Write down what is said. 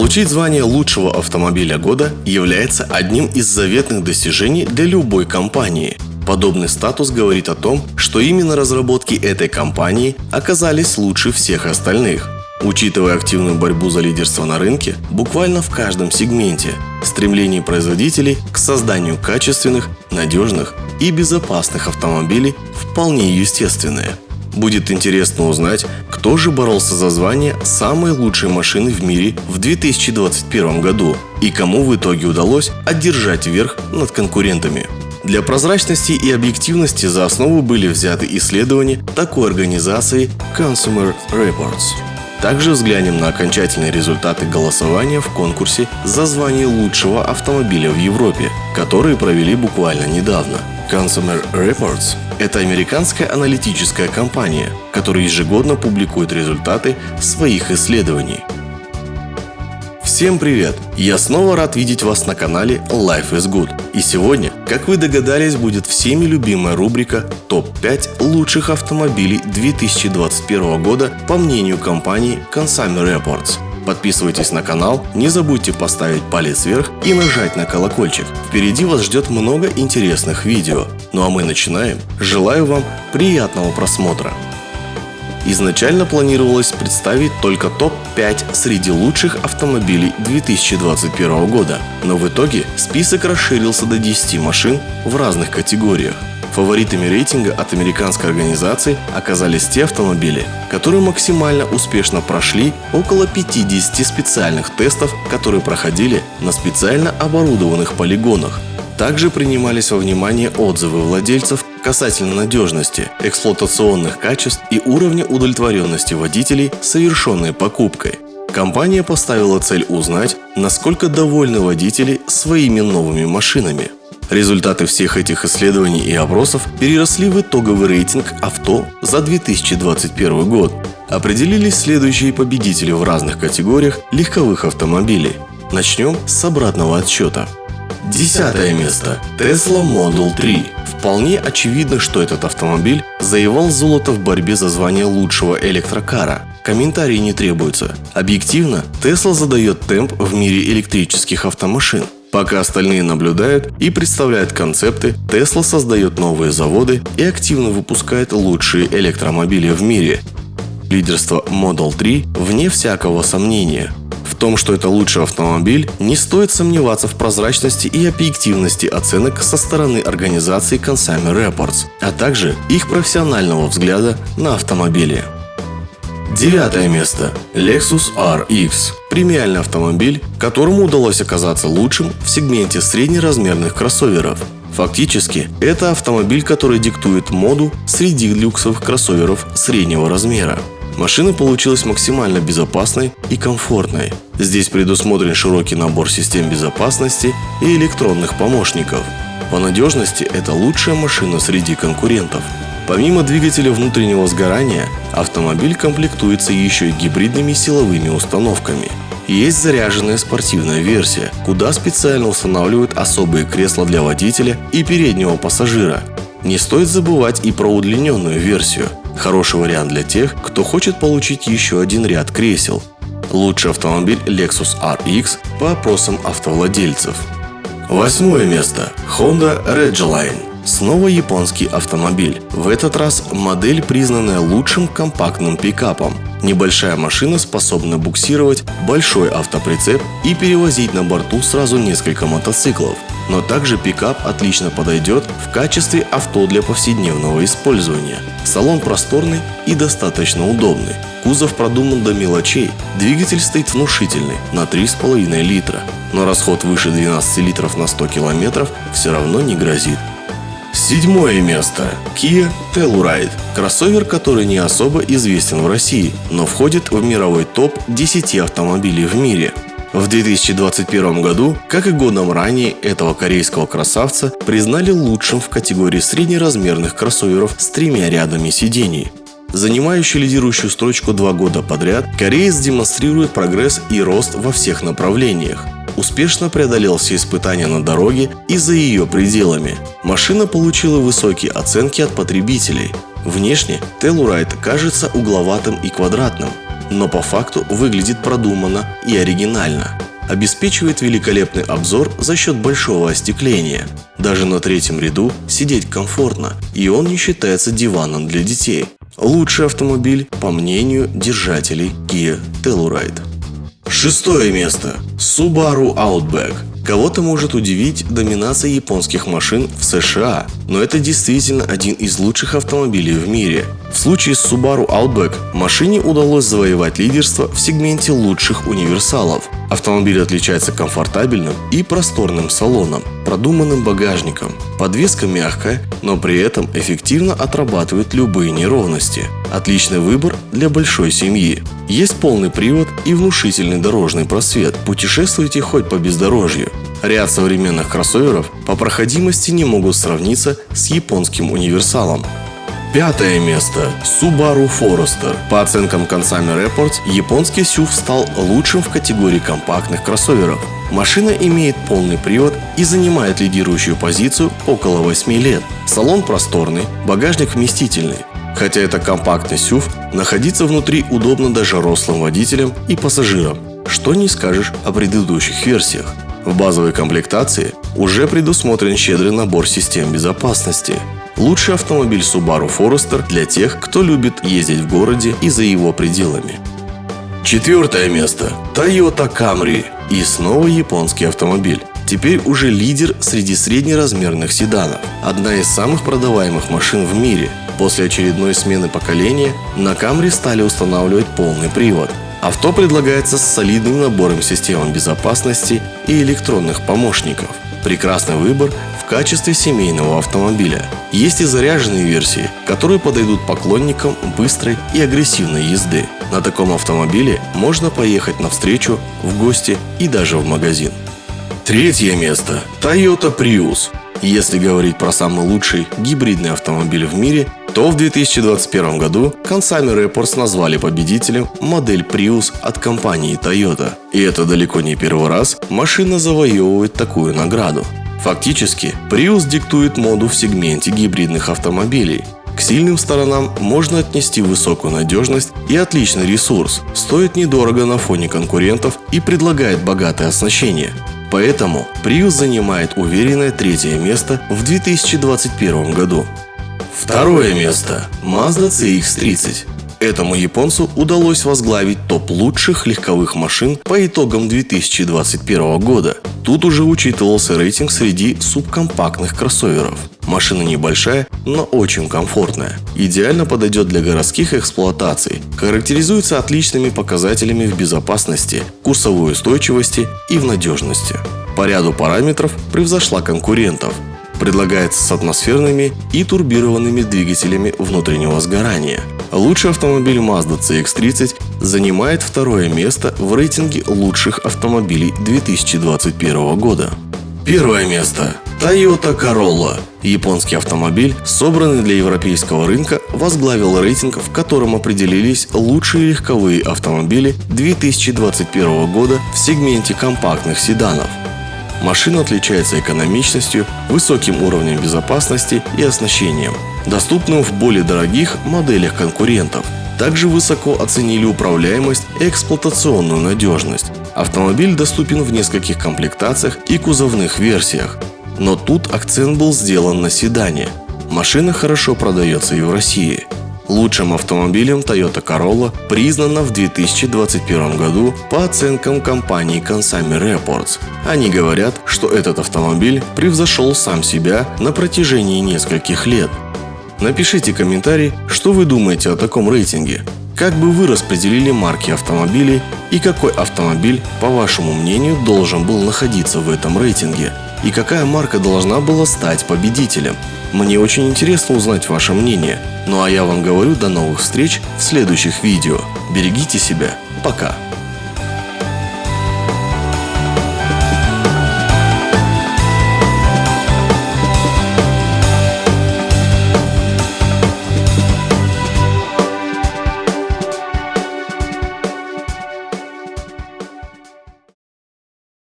Получить звание лучшего автомобиля года является одним из заветных достижений для любой компании. Подобный статус говорит о том, что именно разработки этой компании оказались лучше всех остальных. Учитывая активную борьбу за лидерство на рынке, буквально в каждом сегменте, стремление производителей к созданию качественных, надежных и безопасных автомобилей вполне естественное. Будет интересно узнать, кто же боролся за звание самой лучшей машины в мире в 2021 году и кому в итоге удалось одержать верх над конкурентами. Для прозрачности и объективности за основу были взяты исследования такой организации Consumer Reports. Также взглянем на окончательные результаты голосования в конкурсе за звание лучшего автомобиля в Европе, которые провели буквально недавно. Consumer Reports – это американская аналитическая компания, которая ежегодно публикует результаты своих исследований. Всем привет! Я снова рад видеть вас на канале Life is Good. И сегодня, как вы догадались, будет всеми любимая рубрика ТОП-5 лучших автомобилей 2021 года по мнению компании Consumer Reports. Подписывайтесь на канал, не забудьте поставить палец вверх и нажать на колокольчик. Впереди вас ждет много интересных видео. Ну а мы начинаем. Желаю вам приятного просмотра. Изначально планировалось представить только топ-5 среди лучших автомобилей 2021 года, но в итоге список расширился до 10 машин в разных категориях. Фаворитами рейтинга от американской организации оказались те автомобили, которые максимально успешно прошли около 50 специальных тестов, которые проходили на специально оборудованных полигонах. Также принимались во внимание отзывы владельцев касательно надежности, эксплуатационных качеств и уровня удовлетворенности водителей совершенной покупкой. Компания поставила цель узнать, насколько довольны водители своими новыми машинами. Результаты всех этих исследований и опросов переросли в итоговый рейтинг авто за 2021 год. Определились следующие победители в разных категориях легковых автомобилей. Начнем с обратного отсчета. Десятое место. Tesla Model 3. Вполне очевидно, что этот автомобиль завоевал золото в борьбе за звание лучшего электрокара. Комментарии не требуются. Объективно, Tesla задает темп в мире электрических автомашин. Пока остальные наблюдают и представляют концепты, Tesla создает новые заводы и активно выпускает лучшие электромобили в мире. Лидерство Model 3 вне всякого сомнения том, что это лучший автомобиль, не стоит сомневаться в прозрачности и объективности оценок со стороны организации Consumer Reports, а также их профессионального взгляда на автомобили. Девятое место. Lexus RX. Премиальный автомобиль, которому удалось оказаться лучшим в сегменте среднеразмерных кроссоверов. Фактически, это автомобиль, который диктует моду среди люксовых кроссоверов среднего размера. Машина получилась максимально безопасной и комфортной. Здесь предусмотрен широкий набор систем безопасности и электронных помощников. По надежности это лучшая машина среди конкурентов. Помимо двигателя внутреннего сгорания, автомобиль комплектуется еще и гибридными силовыми установками. Есть заряженная спортивная версия, куда специально устанавливают особые кресла для водителя и переднего пассажира. Не стоит забывать и про удлиненную версию – Хороший вариант для тех, кто хочет получить еще один ряд кресел. Лучший автомобиль Lexus RX по опросам автовладельцев. Восьмое место. Honda Ridgeline. Снова японский автомобиль. В этот раз модель, признанная лучшим компактным пикапом. Небольшая машина способна буксировать большой автоприцеп и перевозить на борту сразу несколько мотоциклов. Но также пикап отлично подойдет в качестве авто для повседневного использования. Салон просторный и достаточно удобный. Кузов продуман до мелочей. Двигатель стоит внушительный на 3,5 литра. Но расход выше 12 литров на 100 километров все равно не грозит. Седьмое место. Kia Telluride. Кроссовер, который не особо известен в России, но входит в мировой топ 10 автомобилей в мире. В 2021 году, как и годом ранее, этого корейского красавца признали лучшим в категории среднеразмерных кроссоверов с тремя рядами сидений. Занимающий лидирующую строчку два года подряд, кореец демонстрирует прогресс и рост во всех направлениях. Успешно преодолел все испытания на дороге и за ее пределами. Машина получила высокие оценки от потребителей. Внешне Telluride кажется угловатым и квадратным, но по факту выглядит продуманно и оригинально. Обеспечивает великолепный обзор за счет большого остекления. Даже на третьем ряду сидеть комфортно, и он не считается диваном для детей. Лучший автомобиль, по мнению держателей Kia Telluride. Шестое место. Subaru Outback. Кого-то может удивить доминация японских машин в США, но это действительно один из лучших автомобилей в мире. В случае с Subaru Outback машине удалось завоевать лидерство в сегменте лучших универсалов. Автомобиль отличается комфортабельным и просторным салоном, продуманным багажником. Подвеска мягкая, но при этом эффективно отрабатывает любые неровности. Отличный выбор для большой семьи. Есть полный привод и внушительный дорожный просвет. Путешествуйте хоть по бездорожью. Ряд современных кроссоверов по проходимости не могут сравниться с японским универсалом. Пятое место. Subaru Forester. По оценкам Consumer Reports, японский SUV стал лучшим в категории компактных кроссоверов. Машина имеет полный привод и занимает лидирующую позицию около 8 лет. Салон просторный, багажник вместительный. Хотя это компактный SUV, находиться внутри удобно даже рослым водителям и пассажирам. Что не скажешь о предыдущих версиях. В базовой комплектации уже предусмотрен щедрый набор систем безопасности. Лучший автомобиль Subaru Forester для тех, кто любит ездить в городе и за его пределами. Четвертое место. Toyota Camry. И снова японский автомобиль. Теперь уже лидер среди среднеразмерных седанов. Одна из самых продаваемых машин в мире. После очередной смены поколения на Camry стали устанавливать полный привод. Авто предлагается с солидным набором систем безопасности и электронных помощников. Прекрасный выбор в качестве семейного автомобиля. Есть и заряженные версии, которые подойдут поклонникам быстрой и агрессивной езды. На таком автомобиле можно поехать навстречу, в гости и даже в магазин. Третье место. Toyota Prius. Если говорить про самый лучший гибридный автомобиль в мире, то в 2021 году Consumer Reports назвали победителем модель Prius от компании Toyota. И это далеко не первый раз машина завоевывает такую награду. Фактически, Prius диктует моду в сегменте гибридных автомобилей. К сильным сторонам можно отнести высокую надежность и отличный ресурс, стоит недорого на фоне конкурентов и предлагает богатое оснащение. Поэтому Prius занимает уверенное третье место в 2021 году. Второе место. Mazda CX-30. Этому японцу удалось возглавить топ лучших легковых машин по итогам 2021 года. Тут уже учитывался рейтинг среди субкомпактных кроссоверов. Машина небольшая, но очень комфортная. Идеально подойдет для городских эксплуатаций. Характеризуется отличными показателями в безопасности, курсовой устойчивости и в надежности. По ряду параметров превзошла конкурентов – предлагается с атмосферными и турбированными двигателями внутреннего сгорания. Лучший автомобиль Mazda CX-30 занимает второе место в рейтинге лучших автомобилей 2021 года. Первое место. Toyota Corolla. Японский автомобиль, собранный для европейского рынка, возглавил рейтинг, в котором определились лучшие легковые автомобили 2021 года в сегменте компактных седанов. Машина отличается экономичностью, высоким уровнем безопасности и оснащением, доступным в более дорогих моделях конкурентов. Также высоко оценили управляемость и эксплуатационную надежность. Автомобиль доступен в нескольких комплектациях и кузовных версиях. Но тут акцент был сделан на седане. Машина хорошо продается и в России – Лучшим автомобилем Toyota Corolla признана в 2021 году по оценкам компании Consumer Reports. Они говорят, что этот автомобиль превзошел сам себя на протяжении нескольких лет. Напишите комментарий, что вы думаете о таком рейтинге. Как бы вы распределили марки автомобилей и какой автомобиль, по вашему мнению, должен был находиться в этом рейтинге? И какая марка должна была стать победителем? Мне очень интересно узнать ваше мнение. Ну а я вам говорю до новых встреч в следующих видео. Берегите себя. Пока.